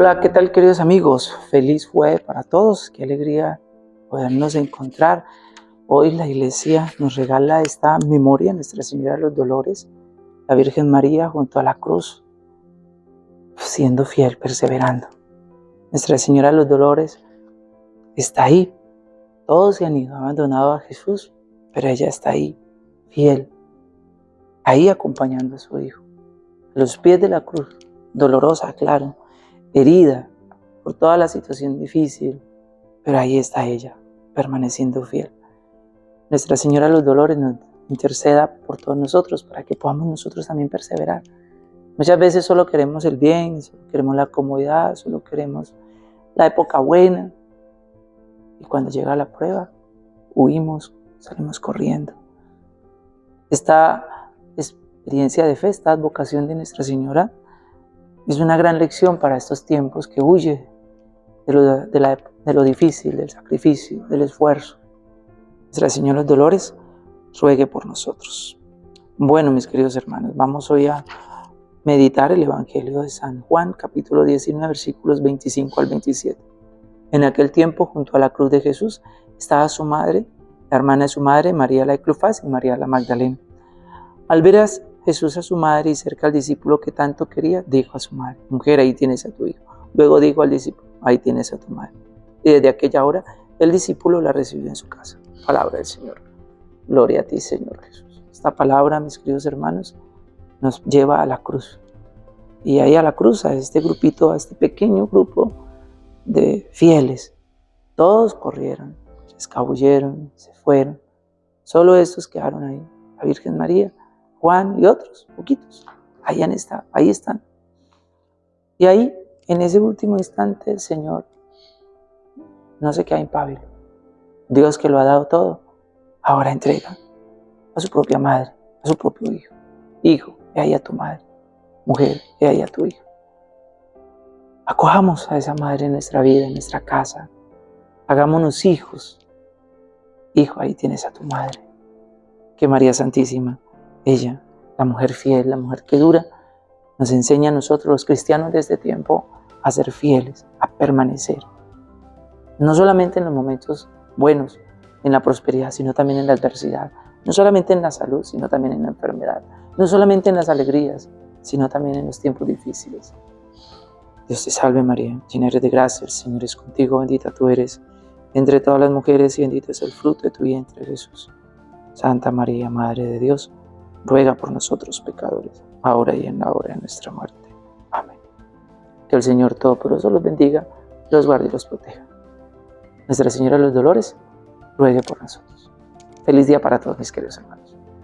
Hola, ¿qué tal queridos amigos? Feliz jueves para todos, qué alegría podernos encontrar. Hoy la iglesia nos regala esta memoria, Nuestra Señora de los Dolores, la Virgen María junto a la cruz, siendo fiel, perseverando. Nuestra Señora de los Dolores está ahí. Todos se han ido, abandonado a Jesús, pero ella está ahí, fiel, ahí acompañando a su Hijo. A los pies de la cruz, dolorosa, claro, herida por toda la situación difícil, pero ahí está ella, permaneciendo fiel. Nuestra Señora de los Dolores nos interceda por todos nosotros para que podamos nosotros también perseverar. Muchas veces solo queremos el bien, solo queremos la comodidad, solo queremos la época buena. Y cuando llega la prueba, huimos, salimos corriendo. Esta experiencia de fe, esta vocación de Nuestra Señora, es una gran lección para estos tiempos que huye de lo, de, difícil, del sacrificio, del esfuerzo. Nuestra Señora los Dolores ruegue por nosotros. Bueno, mis queridos hermanos, vamos hoy a meditar el Evangelio de San Juan, capítulo 19, versículos 25 al 27. En aquel tiempo, junto a la cruz de Jesús, estaba su madre, la hermana de su madre, María la de Clofás y María la Magdalena. Al ver Jesús a su madre y cerca al discípulo que tanto quería, dijo a su madre, mujer, ahí tienes a tu hijo. Luego dijo al discípulo, ahí tienes a tu madre. Y desde aquella hora el discípulo la recibió en su casa. Palabra del Señor. Gloria a ti, Señor Jesús. Esta palabra, mis queridos hermanos, nos lleva a la cruz. Y ahí a la cruz, a este grupito, a este pequeño grupo de fieles. Todos corrieron, se escabulleron, se fueron. Solo estos quedaron ahí. La Virgen María Juan y otros, poquitos. Ahí han estado, ahí están. Y ahí, en ese último instante, el Señor no se queda impávido. Dios que lo ha dado todo, ahora entrega a su propia madre, a su propio hijo. Hijo, ve ahí a tu madre. Mujer, ve ahí a tu hijo. Acojamos a esa madre en nuestra vida, en nuestra casa. Hagámonos hijos. Hijo, ahí tienes a tu madre. Que María Santísima ella, la mujer fiel, la mujer que dura, nos enseña a nosotros los cristianos de este tiempo a ser fieles, a permanecer. No solamente en los momentos buenos, en la prosperidad, sino también en la adversidad. No solamente en la salud, sino también en la enfermedad. No solamente en las alegrías, sino también en los tiempos difíciles. Dios te salve María, llena eres de gracia, el Señor es contigo, bendita tú eres entre todas las mujeres y bendito es el fruto de tu vientre Jesús. Santa María, Madre de Dios, ruega por nosotros pecadores, ahora y en la hora de nuestra muerte. Amén. Que el Señor Todopoderoso los bendiga, los guarde y los proteja. Nuestra Señora de los Dolores, ruegue por nosotros. Feliz día para todos mis queridos hermanos.